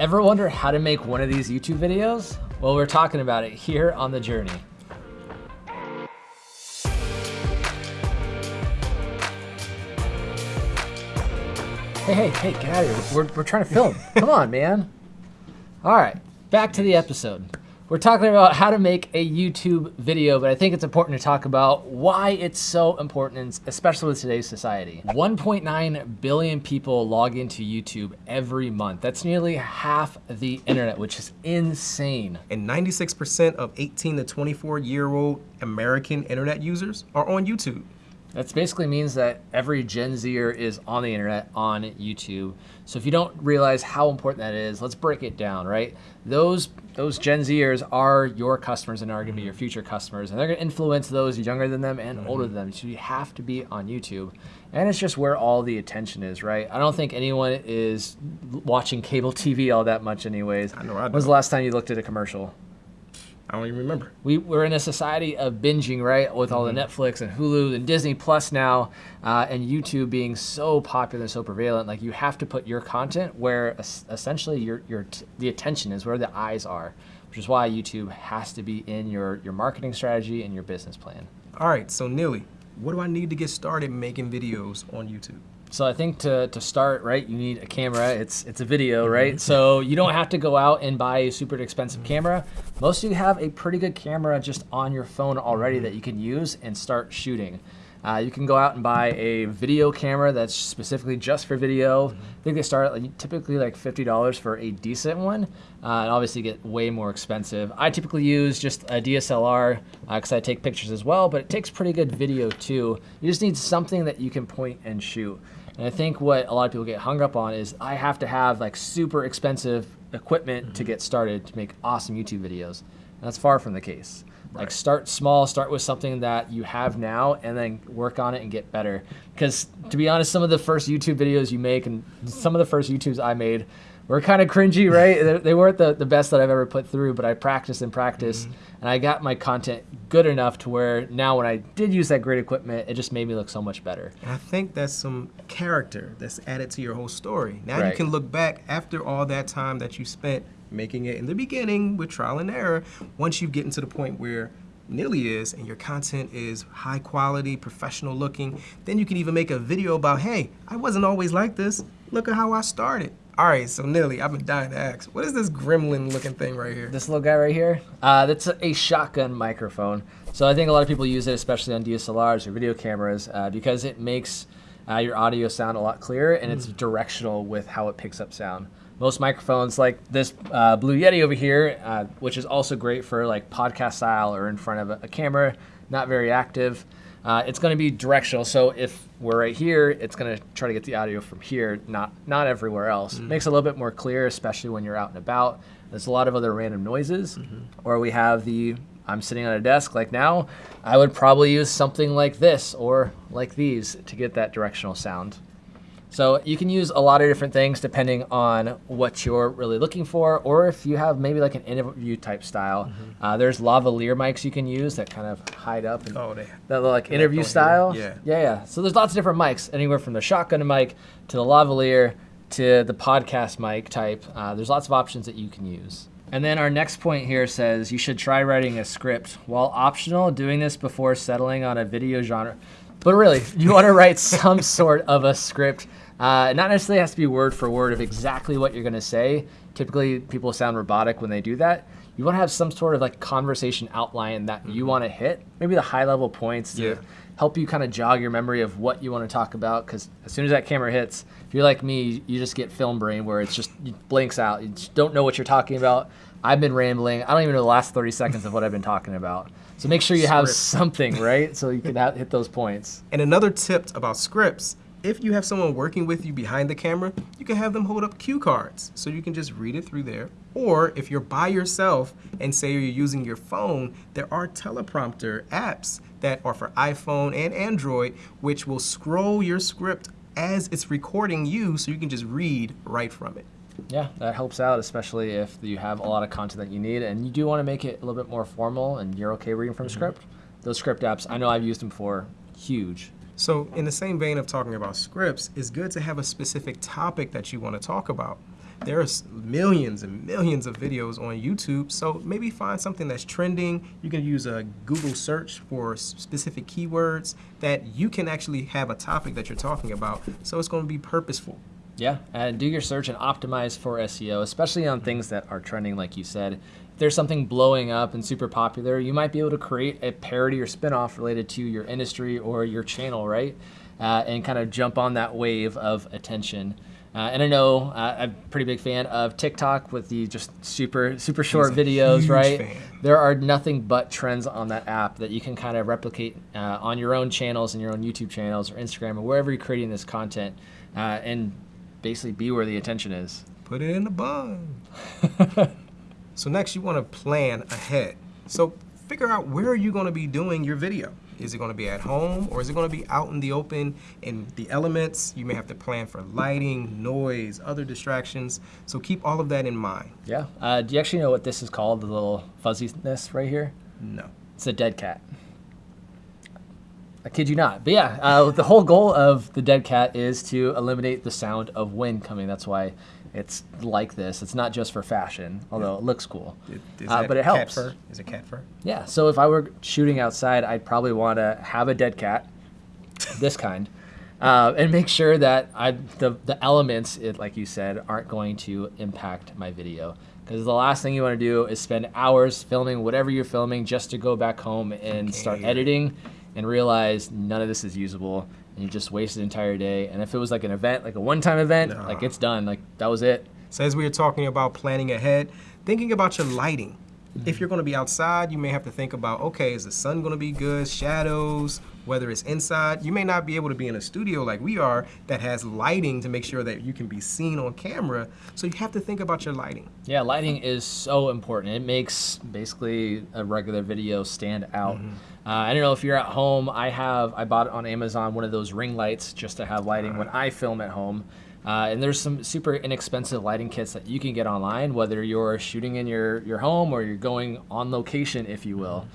Ever wonder how to make one of these YouTube videos? Well, we're talking about it here on The Journey. Hey, hey, hey, get out of here. We're, we're trying to film. Come on, man. All right, back to the episode. We're talking about how to make a YouTube video, but I think it's important to talk about why it's so important, especially with today's society. 1.9 billion people log into YouTube every month. That's nearly half the internet, which is insane. And 96% of 18 to 24 year old American internet users are on YouTube. That basically means that every Gen Zer is on the internet on YouTube. So if you don't realize how important that is, let's break it down, right? Those those Gen Zers are your customers and are going to be your future customers, and they're going to influence those younger than them and older than mm-hmm. them. So you have to be on YouTube, and it's just where all the attention is, right? I don't think anyone is watching cable TV all that much, anyways. I know. I When's the last time you looked at a commercial? I don't even remember. We, we're in a society of binging, right? With all mm -hmm. the mm-hmm. Netflix and Hulu and Disney Plus now, uh, and YouTube being so popular and so prevalent. Like you have to put your content where essentially your, your the attention is, where the eyes are, which is why YouTube has to be in your, your marketing strategy and your business plan. All right, so Neely, what do I need to get started making videos on YouTube? So I think to, to start, right, you need a camera. It's it's a video, mm-hmm. right? So you don't have to go out and buy a super expensive camera. Most of you have a pretty good camera just on your phone already that you can use and start shooting. Uh, you can go out and buy a video camera that's specifically just for video. I think they start at like, typically like $50 for a decent one, uh, and obviously get way more expensive. I typically use just a DSLR because uh, I take pictures as well, but it takes pretty good video too. You just need something that you can point and shoot. And I think what a lot of people get hung up on is I have to have like super expensive equipment mm -hmm. to get started to make awesome YouTube videos. And that's far from the case. Right. Like start small, start with something that you have now and then work on it and get better. Because to be honest, some of the first YouTube videos you make and some of the first YouTubes I made were kind of cringy, right? they weren't the, the best that I've ever put through, but I practiced and practiced, mm -hmm. and I got my content good enough to where now when I did use that great equipment, it just made me look so much better. And I think that's some character that's added to your whole story. Now right. you can look back after all that time that you spent making it in the beginning with trial and error. Once you get into the point where Neely is and your content is high quality, professional looking, then you can even make a video about, hey, I wasn't always like this. Look at how I started. All right, so Neely, I've been dying to ask, what is this gremlin looking thing right here? This little guy right here? Uh, that's a, shotgun microphone. So I think a lot of people use it, especially on DSLRs or video cameras, uh, because it makes uh, your audio sound a lot clearer and mm. it's directional with how it picks up sound. Most microphones, like this uh, Blue Yeti over here, uh, which is also great for like podcast style or in front of a, a camera, not very active. Uh, it's going to be directional. So if we're right here, it's going to try to get the audio from here, not not everywhere else. Mm. Makes it a little bit more clear, especially when you're out and about. There's a lot of other random noises. Mm -hmm. Or we have the I'm sitting on a desk like now. I would probably use something like this or like these to get that directional sound. So you can use a lot of different things depending on what you're really looking for, or if you have maybe like an interview type style. Mm -hmm. uh, there's lavalier mics you can use that kind of hide up and oh, they, that like interview style. Yeah. yeah, yeah. So there's lots of different mics, anywhere from the shotgun mic to the lavalier to the podcast mic type. Uh, there's lots of options that you can use. And then our next point here says you should try writing a script. While optional, doing this before settling on a video genre. But really, you want to write some sort of a script uh, not necessarily has to be word for word of exactly what you're going to say. Typically, people sound robotic when they do that. You want to have some sort of like conversation outline that you mm-hmm. want to hit, maybe the high level points to yeah. help you kind of jog your memory of what you want to talk about. Because as soon as that camera hits, if you're like me, you just get film brain where it's just blinks out. You just don't know what you're talking about. I've been rambling. I don't even know the last 30 seconds of what I've been talking about. So make sure you have something, right? So you can have, hit those points. And another tip about scripts if you have someone working with you behind the camera, you can have them hold up cue cards so you can just read it through there. Or if you're by yourself and say you're using your phone, there are teleprompter apps that are for iPhone and Android, which will scroll your script as it's recording you so you can just read right from it. Yeah, that helps out, especially if you have a lot of content that you need and you do want to make it a little bit more formal and you're okay reading from mm -hmm. script. Those script apps, I know I've used them before, huge. So in the same vein of talking about scripts, it's good to have a specific topic that you want to talk about. there's millions and millions of videos on YouTube. So maybe find something that's trending. You can use a Google search for specific keywords that you can actually have a topic that you're talking about. So it's going to be purposeful. Yeah, and do your search and optimize for SEO, especially on things that are trending, like you said. If there's something blowing up and super popular, you might be able to create a parody or spinoff related to your industry or your channel, right? Uh, and kind of jump on that wave of attention. Uh, and I know uh, I'm a pretty big fan of TikTok with the just super super short videos, right? Fan. There are nothing but trends on that app that you can kind of replicate uh, on your own channels and your own YouTube channels or Instagram or wherever you're creating this content, uh, and basically be where the attention is. Put it in the bun. so next you want to plan ahead. So figure out where are you going to be doing your video. Is it going to be at home or is it going to be out in the open in the elements? You may have to plan for lighting, noise, other distractions. So keep all of that in mind. Yeah. Uh, do you actually know what this is called, the little fuzziness right here? No. It's a dead cat. I kid you not. But yeah, uh, the whole goal of the dead cat is to eliminate the sound of wind coming. That's why it's like this. It's not just for fashion, although it looks cool. Is Uh, but it cat helps. fur? Is it cat fur? Yeah, so if I were shooting outside, I'd probably want to have a dead cat, this kind, uh, and make sure that I the the elements, it, like you said, aren't going to impact my video. Because the last thing you want to do is spend hours filming whatever you're filming just to go back home and start Okay. editing and realize none of this is usable and you just wasted an entire day. And if it was like an event, like a one-time event, like it's done, like that was it. So as we were talking about planning ahead, thinking about your lighting. If you're going to be outside, you may have to think about, okay, is the sun going to be good? Shadows, whether it's inside. You may not be able to be in a studio like we are that has lighting to make sure that you can be seen on camera. So you have to think about your lighting. Yeah, lighting is so important. It makes basically a regular video stand out. Uh, I don't know if you're at home. I have I bought on Amazon one of those ring lights just to have lighting when I film at home. Uh, and there's some super inexpensive lighting kits that you can get online, whether you're shooting in your, your home or you're going on location, if you will.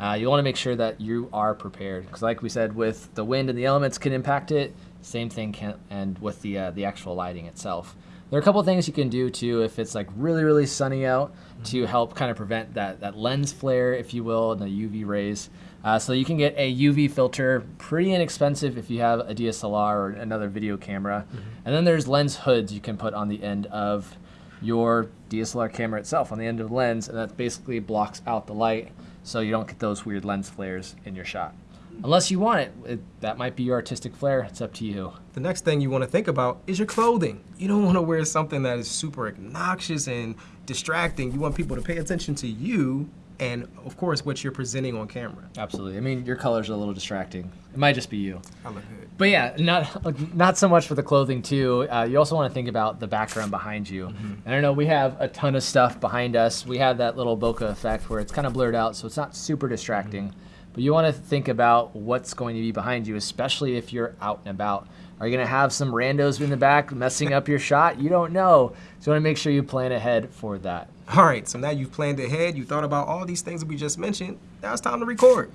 Uh, you want to make sure that you are prepared because, like we said, with the wind and the elements can impact it. Same thing can and with the uh, the actual lighting itself. There are a couple things you can do too if it's like really really sunny out to help kind of prevent that that lens flare, if you will, and the UV rays. Uh, so you can get a UV filter, pretty inexpensive if you have a DSLR or another video camera. And then there's lens hoods you can put on the end of your DSLR camera itself, on the end of the lens, and that basically blocks out the light so you don't get those weird lens flares in your shot. Unless you want it, it that might be your artistic flair. It's up to you. The next thing you want to think about is your clothing. You don't want to wear something that is super obnoxious and distracting. You want people to pay attention to you and, of course, what you're presenting on camera. Absolutely. I mean, your colors are a little distracting. It might just be you. I look good. But yeah, not not so much for the clothing too. Uh, you also want to think about the background behind you. And I know we have a ton of stuff behind us. We have that little bokeh effect where it's kind of blurred out, so it's not super distracting. But you want to think about what's going to be behind you, especially if you're out and about. Are you going to have some randos in the back messing up your shot? You don't know. So you want to make sure you plan ahead for that. All right, so now you've planned ahead, you thought about all these things that we just mentioned. Now it's time to record.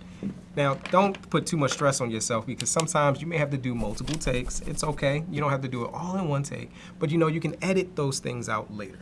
Now, don't put too much stress on yourself because sometimes you may have to do multiple takes. It's okay. You don't have to do it all in one take, but you know you can edit those things out later.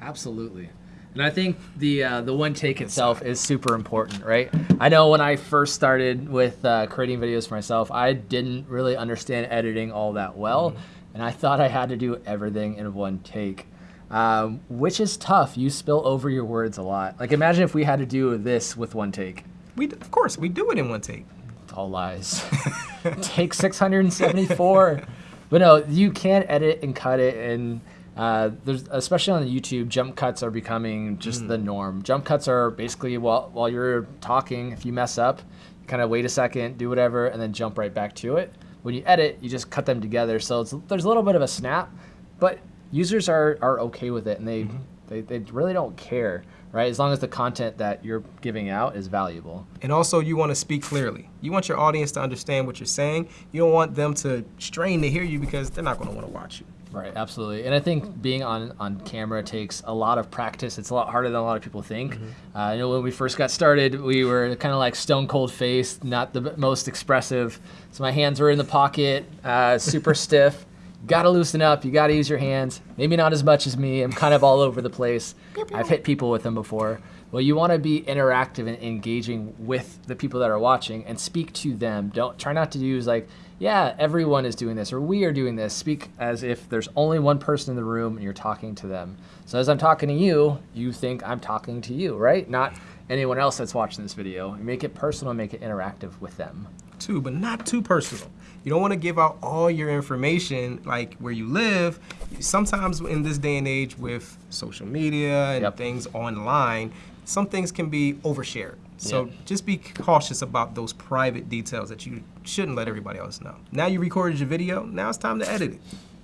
Absolutely. And I think the uh, the one take itself is super important, right? I know when I first started with uh, creating videos for myself, I didn't really understand editing all that well, and I thought I had to do everything in one take, um, which is tough. You spill over your words a lot. Like imagine if we had to do this with one take. We, of course, we do it in one take. It's all lies. Take 674. But no, you can edit and cut it, and uh, there's especially on YouTube, jump cuts are becoming just the norm. Jump cuts are basically while while you're talking, if you mess up, kind of wait a second, do whatever, and then jump right back to it. When you edit, you just cut them together, so it's, there's a little bit of a snap, but users are are okay with it, and they they, they really don't care, right? As long as the content that you're giving out is valuable. And also, you want to speak clearly. You want your audience to understand what you're saying. You don't want them to strain to hear you because they're not going to want to watch you. Right, absolutely. And I think being on, on camera takes a lot of practice. It's a lot harder than a lot of people think. Uh, I know when we first got started, we were kind of like stone cold faced, not the most expressive. So my hands were in the pocket, uh, super stiff. gotta loosen up. You gotta use your hands. Maybe not as much as me. I'm kind of all over the place. I've hit people with them before. Well, you want to be interactive and engaging with the people that are watching and speak to them. Don't try not to use like, yeah, everyone is doing this or we are doing this. Speak as if there's only one person in the room and you're talking to them. So as I'm talking to you, you think I'm talking to you, right? Not anyone else that's watching this video. Make it personal, make it interactive with them. Too, but not too personal. You don't want to give out all your information, like where you live. Sometimes in this day and age with social media and Yep. things online, some things can be overshared. So Yeah. just be cautious about those private details that you shouldn't let everybody else know. Now you recorded your video, now it's time to edit it.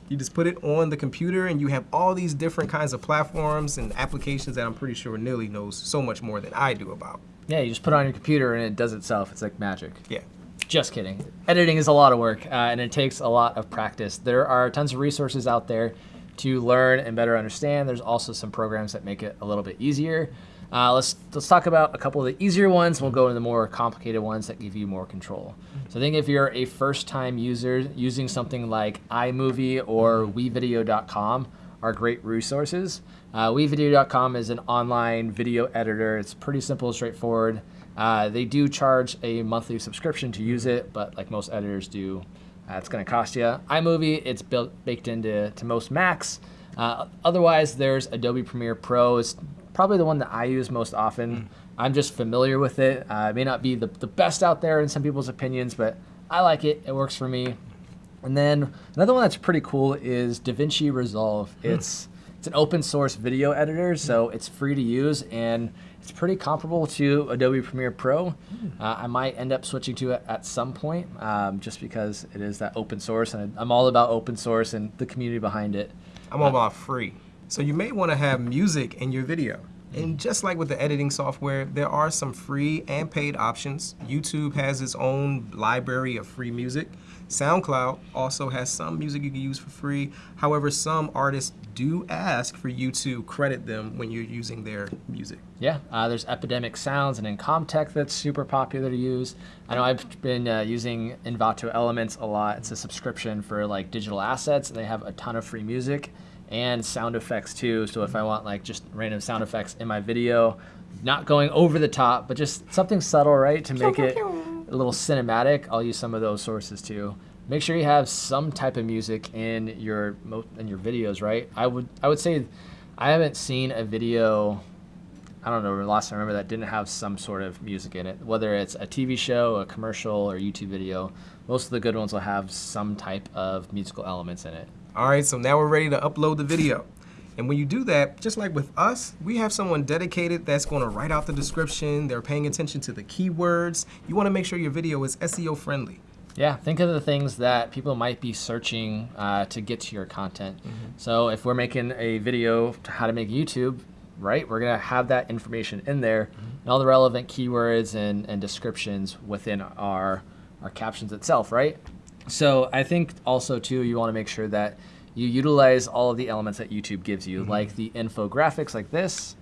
You just put it on the computer and you have all these different kinds of platforms and applications that I'm pretty sure Nilly knows so much more than I do about. Yeah, you just put it on your computer and it does itself. It's like magic. Yeah. Just kidding. Editing is a lot of work uh, and it takes a lot of practice. There are tons of resources out there to learn and better understand. There's also some programs that make it a little bit easier. Uh, let's let's talk about a couple of the easier ones. We'll go into the more complicated ones that give you more control. So I think if you're a first-time user using something like iMovie or WeVideo.com are great resources. Uh, WeVideo.com is an online video editor. It's pretty simple, straightforward. Uh, they do charge a monthly subscription to use it, but like most editors do, uh, it's going to cost you. iMovie, it's built baked into to most Macs. Uh, otherwise, there's Adobe Premiere Pro. It's probably the one that I use most often. I'm just familiar with it. Uh, it may not be the, the best out there in some people's opinions, but I like it. It works for me. And then another one that's pretty cool is DaVinci Resolve. It's it's an open source video editor, so it's free to use and it's pretty comparable to Adobe Premiere Pro. Uh, I might end up switching to it at some point, um, just because it is that open source, and I'm all about open source and the community behind it. I'm all about free. So you may want to have music in your video. And just like with the editing software, there are some free and paid options. YouTube has its own library of free music. SoundCloud also has some music you can use for free. However, some artists do ask for you to credit them when you're using their music. Yeah, uh, there's Epidemic Sounds and Incompetech that's super popular to use. I know I've been uh, using Envato Elements a lot. It's a subscription for like digital assets, and they have a ton of free music and sound effects too. So if I want like just random sound effects in my video, not going over the top, but just something subtle, right, to make it a little cinematic, I'll use some of those sources too. Make sure you have some type of music in your mo- in your videos, right? I would I would say I haven't seen a video I don't know last time I remember that didn't have some sort of music in it, whether it's a TV show, a commercial, or YouTube video. Most of the good ones will have some type of musical elements in it. All right, so now we're ready to upload the video. And when you do that, just like with us, we have someone dedicated that's going to write out the description. They're paying attention to the keywords. You want to make sure your video is SEO friendly. Yeah, think of the things that people might be searching uh, to get to your content. So if we're making a video to how to make YouTube, right, we're gonna have that information in there and all the relevant keywords and, and descriptions within our our captions itself, right? So I think also too, you want to make sure that you utilize all of the elements that YouTube gives you, mm-hmm. like the infographics like this,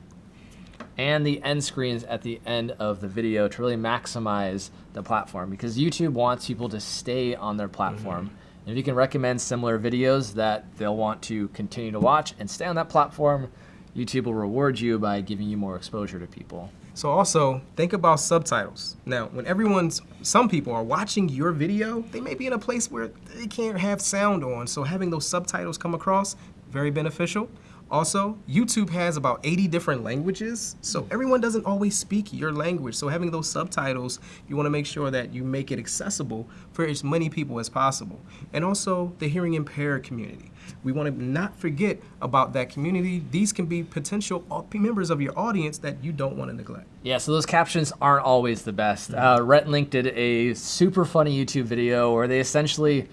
and the end screens at the end of the video to really maximize the platform because YouTube wants people to stay on their platform. Mm-hmm. And if you can recommend similar videos that they'll want to continue to watch and stay on that platform, YouTube will reward you by giving you more exposure to people. So also think about subtitles. Now, when everyone's, some people are watching your video, they may be in a place where they can't have sound on. So having those subtitles come across, very beneficial. Also, YouTube has about 80 different languages, so everyone doesn't always speak your language. So having those subtitles, you want to make sure that you make it accessible for as many people as possible. And also the hearing impaired community. We want to not forget about that community. These can be potential members of your audience that you don't want to neglect. Yeah, so those captions aren't always the best. Uh, Rhett and Link did a super funny YouTube video where they essentially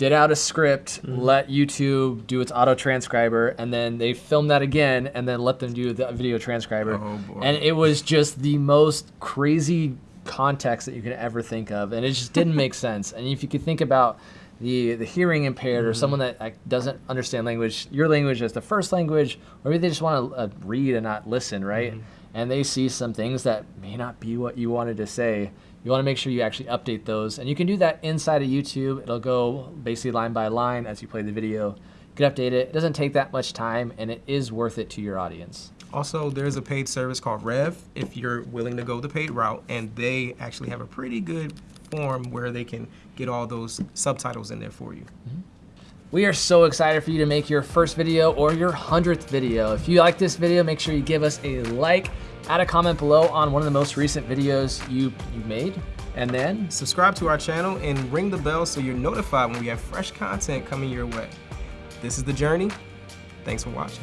did out a script, mm-hmm. let YouTube do its auto transcriber, and then they filmed that again, and then let them do the video transcriber. Oh. And it was just the most crazy context that you could ever think of, and it just didn't make sense. And if you could think about the the hearing impaired or mm-hmm. someone that like, doesn't understand language, your language as the first language, or maybe they just want to uh, read and not listen, right? Mm-hmm. And they see some things that may not be what you wanted to say. You wanna make sure you actually update those. And you can do that inside of YouTube. It'll go basically line by line as you play the video. You can update it. It doesn't take that much time and it is worth it to your audience. Also, there's a paid service called Rev if you're willing to go the paid route, and they actually have a pretty good form where they can get all those subtitles in there for you. Mm-hmm. We are so excited for you to make your first video or your 100th video. If you like this video, make sure you give us a like, add a comment below on one of the most recent videos you, you made, and then Subscribe to our channel and ring the bell so you're notified when we have fresh content coming your way. This is The Journey. Thanks for watching.